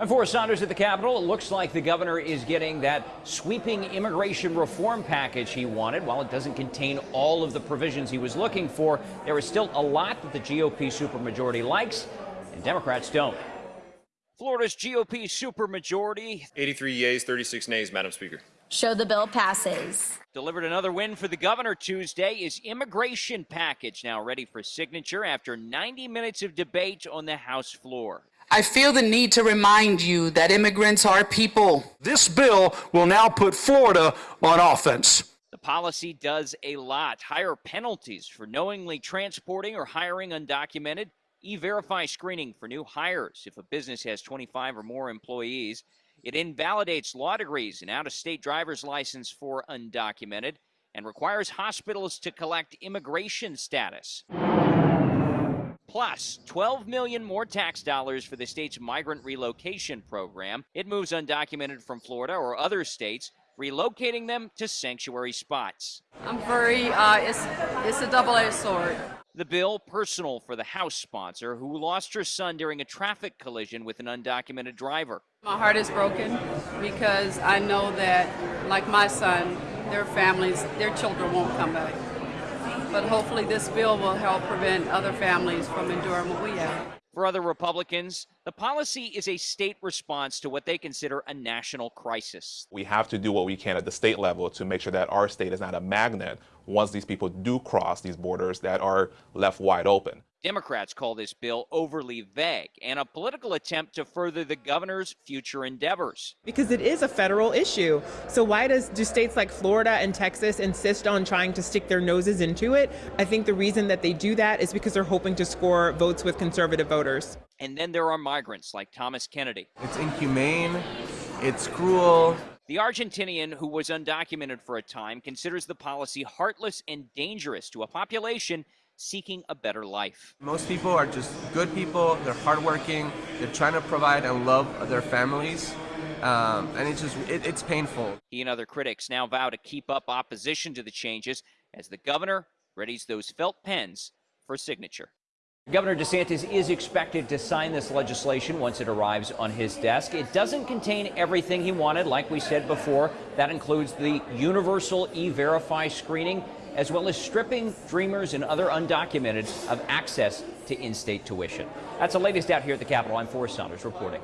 And Forrest Saunders at the Capitol, it looks like the governor is getting that sweeping immigration reform package he wanted. While it doesn't contain all of the provisions he was looking for, there is still a lot that the GOP supermajority likes and Democrats don't. Florida's GOP supermajority 83 yeas, 36 nays, Madam Speaker. Show the bill passes. Delivered another win for the governor Tuesday. Is immigration package now ready for signature after 90 minutes of debate on the House floor? I feel the need to remind you that immigrants are people. This bill will now put Florida on offense. The policy does a lot. Higher penalties for knowingly transporting or hiring undocumented. E-Verify screening for new hires if a business has 25 or more employees. It invalidates law degrees and out-of-state driver's license for undocumented and requires hospitals to collect immigration status. Plus, 12 million more tax dollars for the state's migrant relocation program. It moves undocumented from Florida or other states, relocating them to sanctuary spots. I'm very, uh, it's, it's a double-edged sword. The bill personal for the House sponsor who lost her son during a traffic collision with an undocumented driver. My heart is broken because I know that, like my son, their families, their children won't come back but hopefully this bill will help prevent other families from enduring what we have. For other Republicans, the policy is a state response to what they consider a national crisis. We have to do what we can at the state level to make sure that our state is not a magnet once these people do cross these borders that are left wide open. Democrats call this bill overly vague and a political attempt to further the governor's future endeavors. Because it is a federal issue. So why does do states like Florida and Texas insist on trying to stick their noses into it? I think the reason that they do that is because they're hoping to score votes with conservative voters. And then there are migrants like Thomas Kennedy. It's inhumane, it's cruel, the Argentinian, who was undocumented for a time, considers the policy heartless and dangerous to a population seeking a better life. Most people are just good people, they're hardworking, they're trying to provide and love their families. Um, and it's just, it, it's painful. He and other critics now vow to keep up opposition to the changes as the governor readies those felt pens for signature. Governor DeSantis is expected to sign this legislation once it arrives on his desk. It doesn't contain everything he wanted, like we said before. That includes the universal e-verify screening as well as stripping dreamers and other undocumented of access to in-state tuition. That's the latest out here at the Capitol. I'm Forrest Saunders reporting.